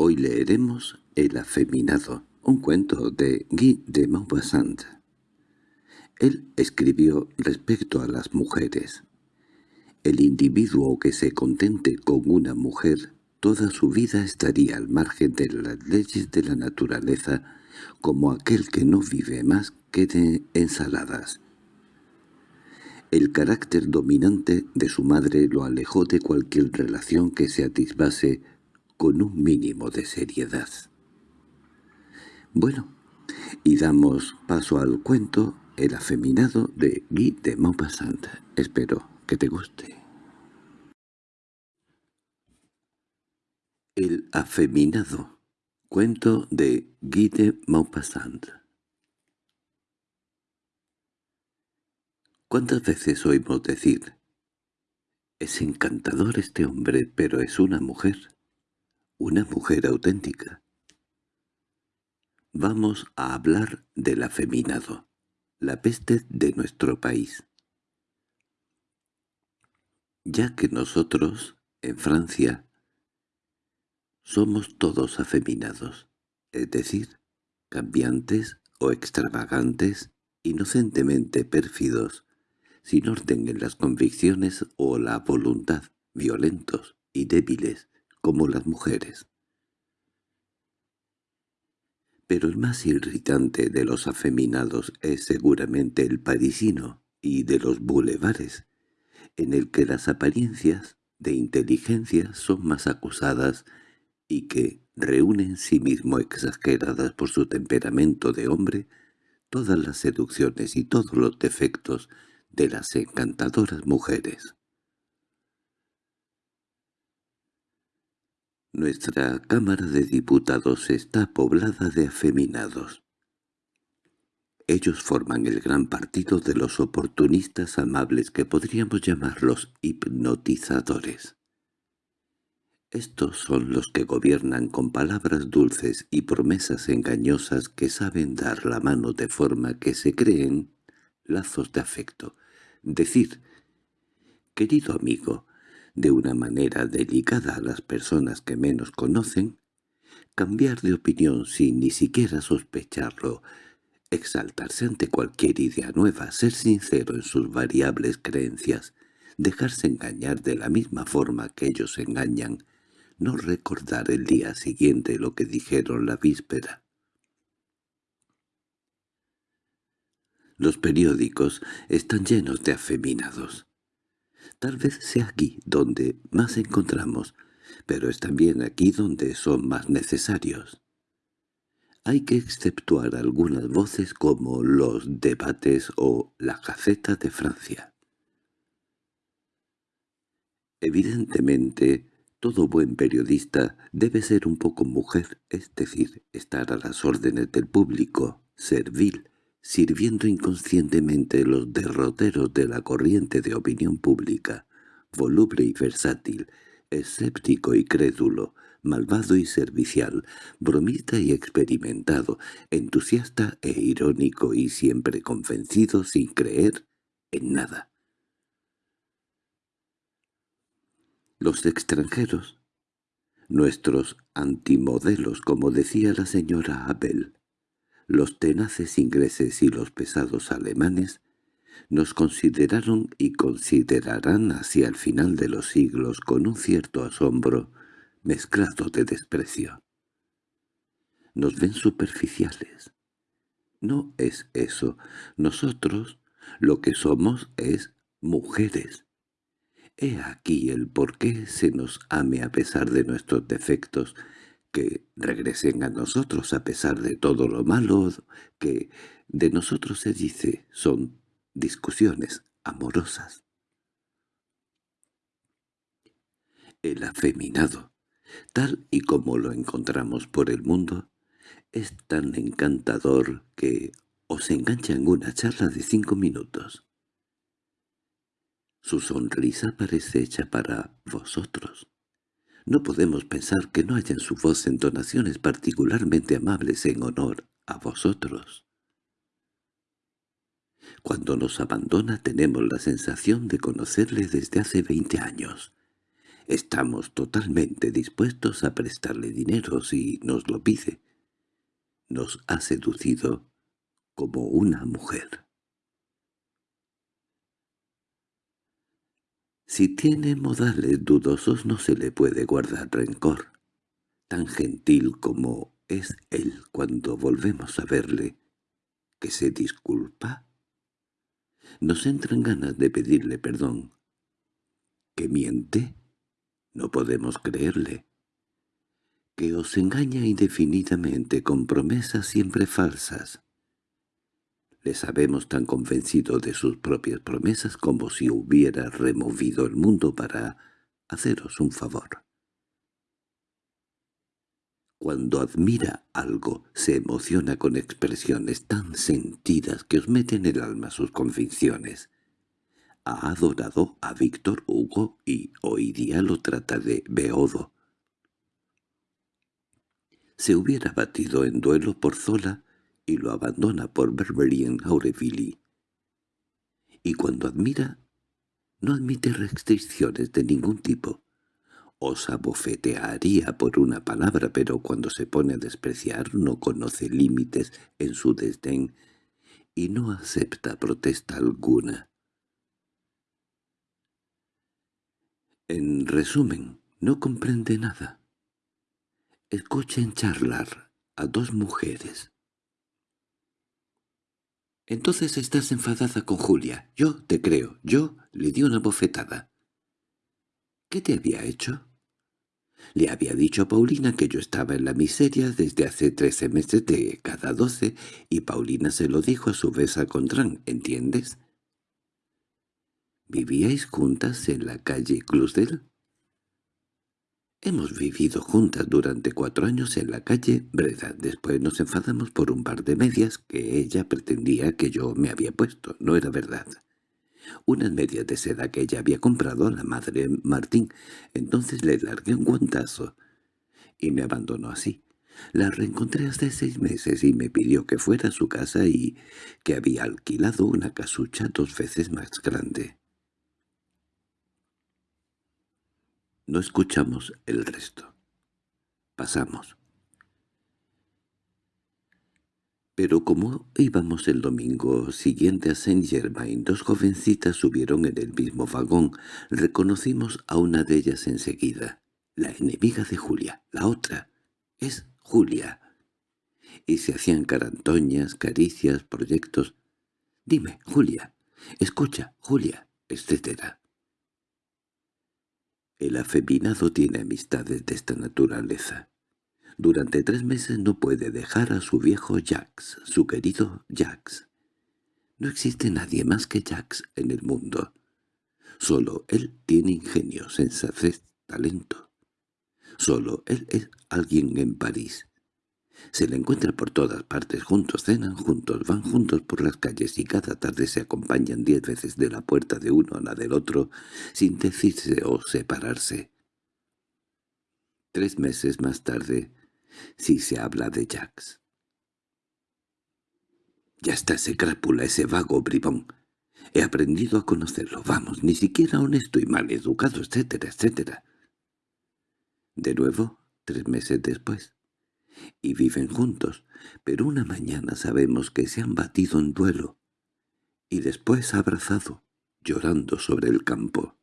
Hoy leeremos El afeminado, un cuento de Guy de Maupassant. Él escribió respecto a las mujeres. El individuo que se contente con una mujer toda su vida estaría al margen de las leyes de la naturaleza como aquel que no vive más que de ensaladas. El carácter dominante de su madre lo alejó de cualquier relación que se atisbase con un mínimo de seriedad. Bueno, y damos paso al cuento El afeminado de Guy de Maupassant. Espero que te guste. El afeminado. Cuento de Guy de Maupassant. ¿Cuántas veces oímos decir «Es encantador este hombre, pero es una mujer»? Una mujer auténtica. Vamos a hablar del afeminado, la peste de nuestro país. Ya que nosotros, en Francia, somos todos afeminados, es decir, cambiantes o extravagantes, inocentemente pérfidos, sin orden en las convicciones o la voluntad, violentos y débiles, como las mujeres. Pero el más irritante de los afeminados es seguramente el parisino y de los bulevares, en el que las apariencias de inteligencia son más acusadas y que reúne en sí mismo exageradas por su temperamento de hombre todas las seducciones y todos los defectos de las encantadoras mujeres. Nuestra Cámara de Diputados está poblada de afeminados. Ellos forman el gran partido de los oportunistas amables que podríamos llamar los hipnotizadores. Estos son los que gobiernan con palabras dulces y promesas engañosas que saben dar la mano de forma que se creen lazos de afecto. Decir, querido amigo, de una manera delicada a las personas que menos conocen, cambiar de opinión sin ni siquiera sospecharlo, exaltarse ante cualquier idea nueva, ser sincero en sus variables creencias, dejarse engañar de la misma forma que ellos engañan, no recordar el día siguiente lo que dijeron la víspera. Los periódicos están llenos de afeminados. Tal vez sea aquí donde más encontramos, pero es también aquí donde son más necesarios. Hay que exceptuar algunas voces como los debates o la Gaceta de Francia. Evidentemente, todo buen periodista debe ser un poco mujer, es decir, estar a las órdenes del público, servil, sirviendo inconscientemente los derroteros de la corriente de opinión pública, voluble y versátil, escéptico y crédulo, malvado y servicial, bromista y experimentado, entusiasta e irónico y siempre convencido sin creer en nada. Los extranjeros, nuestros antimodelos, como decía la señora Abel, los tenaces ingleses y los pesados alemanes, nos consideraron y considerarán hacia el final de los siglos con un cierto asombro mezclado de desprecio. Nos ven superficiales. No es eso. Nosotros lo que somos es mujeres. He aquí el por qué se nos ame a pesar de nuestros defectos, que regresen a nosotros a pesar de todo lo malo que de nosotros se dice son discusiones amorosas. El afeminado, tal y como lo encontramos por el mundo, es tan encantador que os engancha en una charla de cinco minutos. Su sonrisa parece hecha para vosotros. No podemos pensar que no haya en su voz entonaciones particularmente amables en honor a vosotros. Cuando nos abandona tenemos la sensación de conocerle desde hace veinte años. Estamos totalmente dispuestos a prestarle dinero si nos lo pide. Nos ha seducido como una mujer. Si tiene modales dudosos no se le puede guardar rencor. Tan gentil como es él cuando volvemos a verle, que se disculpa. Nos entran ganas de pedirle perdón. ¿Que miente? No podemos creerle. Que os engaña indefinidamente con promesas siempre falsas. Le sabemos tan convencido de sus propias promesas como si hubiera removido el mundo para haceros un favor. Cuando admira algo, se emociona con expresiones tan sentidas que os meten en el alma sus convicciones. Ha adorado a Víctor Hugo y hoy día lo trata de Beodo. Se hubiera batido en duelo por Zola y lo abandona por Beverly en Aurevilly. Y cuando admira, no admite restricciones de ningún tipo. Os abofetearía por una palabra, pero cuando se pone a despreciar no conoce límites en su desdén y no acepta protesta alguna. En resumen, no comprende nada. Escuchen charlar a dos mujeres entonces estás enfadada con Julia. Yo te creo. Yo le di una bofetada. ¿Qué te había hecho? Le había dicho a Paulina que yo estaba en la miseria desde hace trece meses de cada doce, y Paulina se lo dijo a su vez a Contran, ¿entiendes? ¿Vivíais juntas en la calle Clusdel? Hemos vivido juntas durante cuatro años en la calle Breda. Después nos enfadamos por un par de medias que ella pretendía que yo me había puesto. No era verdad. Unas medias de seda que ella había comprado a la madre Martín. Entonces le largué un guantazo. Y me abandonó así. La reencontré hace seis meses y me pidió que fuera a su casa y que había alquilado una casucha dos veces más grande. No escuchamos el resto. Pasamos. Pero como íbamos el domingo siguiente a Saint-Germain, dos jovencitas subieron en el mismo vagón. Reconocimos a una de ellas enseguida. La enemiga de Julia. La otra. Es Julia. Y se hacían carantoñas, caricias, proyectos. «Dime, Julia. Escucha, Julia», etcétera. El afeminado tiene amistades de esta naturaleza. Durante tres meses no puede dejar a su viejo Jax, su querido Jax. No existe nadie más que Jax en el mundo. Solo él tiene ingenio, sensatez, talento. Solo él es alguien en París. Se le encuentra por todas partes, juntos cenan juntos, van juntos por las calles y cada tarde se acompañan diez veces de la puerta de uno a la del otro, sin decirse o separarse. Tres meses más tarde, sí se habla de Jax. Ya está ese crápula, ese vago bribón. He aprendido a conocerlo, vamos, ni siquiera honesto y mal educado, etcétera, etcétera. De nuevo, tres meses después y viven juntos, pero una mañana sabemos que se han batido en duelo, y después abrazado, llorando sobre el campo.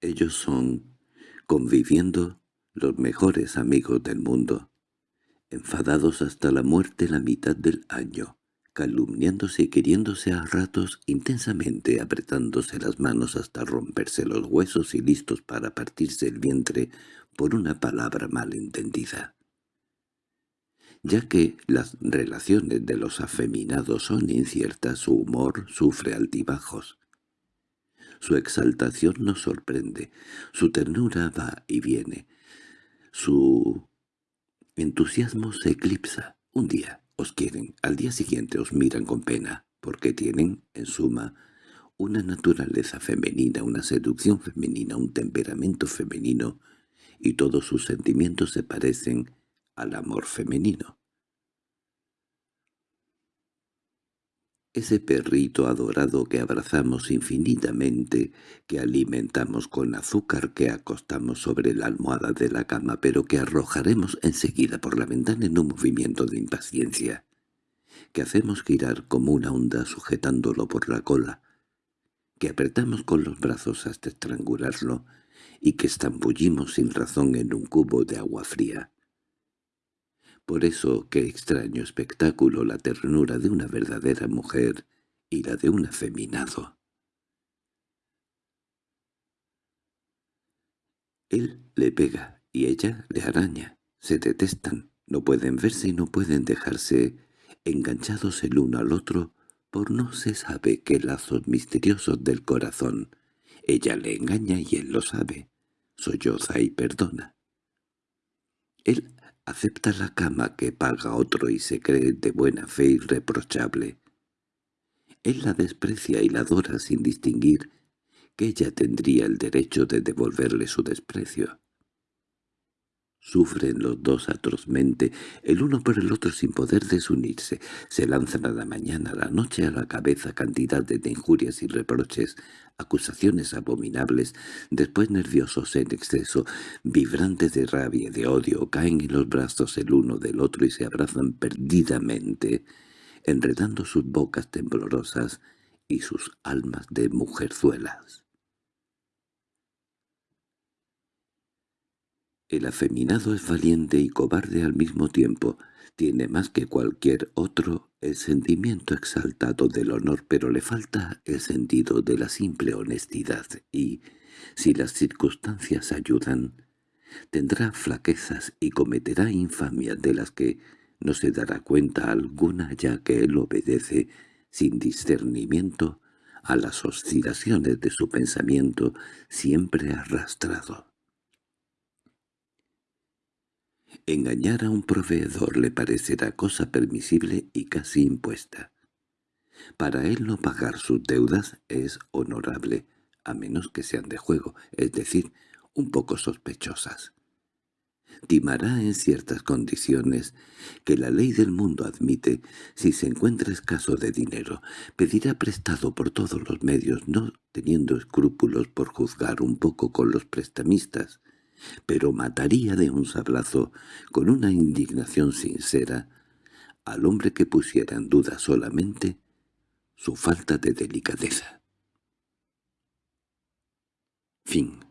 Ellos son, conviviendo, los mejores amigos del mundo, enfadados hasta la muerte la mitad del año, calumniándose y queriéndose a ratos intensamente, apretándose las manos hasta romperse los huesos y listos para partirse el vientre por una palabra mal entendida. Ya que las relaciones de los afeminados son inciertas, su humor sufre altibajos. Su exaltación nos sorprende, su ternura va y viene, su entusiasmo se eclipsa. Un día os quieren, al día siguiente os miran con pena, porque tienen, en suma, una naturaleza femenina, una seducción femenina, un temperamento femenino, y todos sus sentimientos se parecen al amor femenino. Ese perrito adorado que abrazamos infinitamente, que alimentamos con azúcar, que acostamos sobre la almohada de la cama, pero que arrojaremos enseguida por la ventana en un movimiento de impaciencia, que hacemos girar como una onda sujetándolo por la cola, que apretamos con los brazos hasta estrangularlo y que estambullimos sin razón en un cubo de agua fría. Por eso qué extraño espectáculo la ternura de una verdadera mujer y la de un afeminado. Él le pega y ella le araña. Se detestan, no pueden verse y no pueden dejarse enganchados el uno al otro por no se sabe qué lazos misteriosos del corazón. Ella le engaña y él lo sabe. Solloza y perdona. Él acepta la cama que paga otro y se cree de buena fe irreprochable. Él la desprecia y la adora sin distinguir que ella tendría el derecho de devolverle su desprecio. Sufren los dos atrozmente, el uno por el otro sin poder desunirse. Se lanzan a la mañana, a la noche, a la cabeza cantidad de injurias y reproches, acusaciones abominables, después nerviosos en exceso, vibrantes de rabia y de odio, caen en los brazos el uno del otro y se abrazan perdidamente, enredando sus bocas temblorosas y sus almas de mujerzuelas. El afeminado es valiente y cobarde al mismo tiempo. Tiene más que cualquier otro el sentimiento exaltado del honor, pero le falta el sentido de la simple honestidad y, si las circunstancias ayudan, tendrá flaquezas y cometerá infamias de las que no se dará cuenta alguna ya que él obedece sin discernimiento a las oscilaciones de su pensamiento siempre arrastrado. Engañar a un proveedor le parecerá cosa permisible y casi impuesta. Para él no pagar sus deudas es honorable, a menos que sean de juego, es decir, un poco sospechosas. Timará en ciertas condiciones que la ley del mundo admite si se encuentra escaso de dinero. Pedirá prestado por todos los medios, no teniendo escrúpulos por juzgar un poco con los prestamistas, pero mataría de un sablazo, con una indignación sincera, al hombre que pusiera en duda solamente su falta de delicadeza. Fin